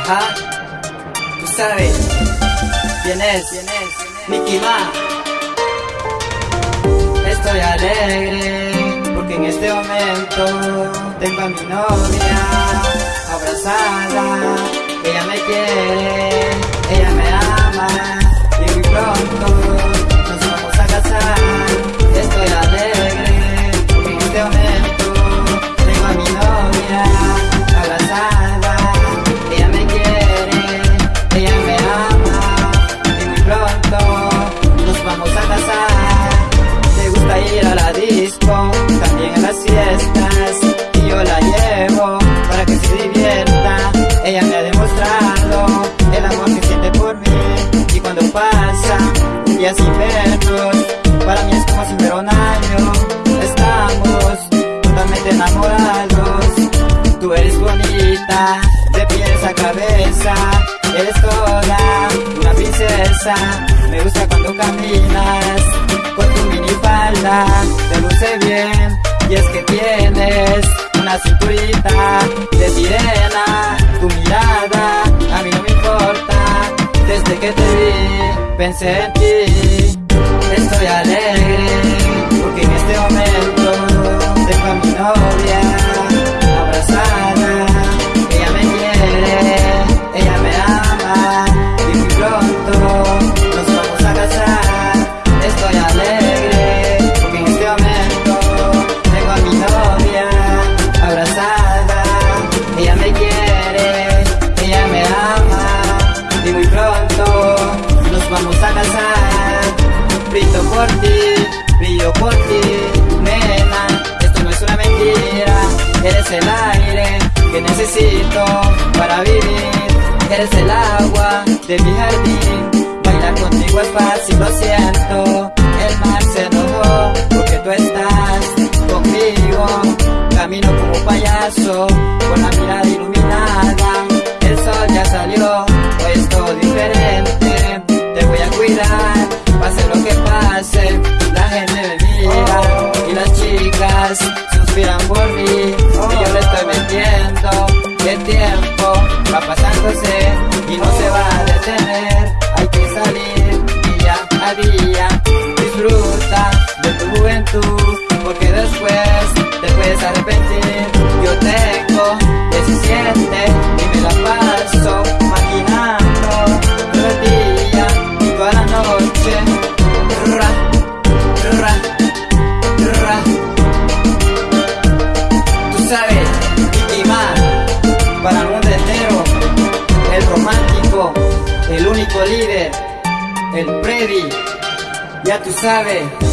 Ajá, tú sabes quién es, quién es, Nicky Ma. Estoy alegre porque en este momento tengo a mi novia abrazada. Ella me quiere, pasa un día para mí es como si fuera un año. Estamos totalmente enamorados. Tú eres bonita, de pies a cabeza, eres toda una princesa. Me gusta cuando caminas con tu minifalda, te luce bien y es que tienes una cinturita de sirena. Tu mirada and said, Brindo por ti, brillo por ti, nena. Esto no es una mentira, eres el aire que necesito para vivir. Eres el agua de mi jardín, bailar contigo es fácil, lo siento. El mar se enojó porque tú estás conmigo. Camino como payaso, con la mirada iluminada. El tiempo va pasándose y no se va a detener. Hay que salir día a día. Disfruta de tu juventud, porque después te puedes arrepentir. Yo tengo 17 el único líder, el Freddy, ya tú sabes.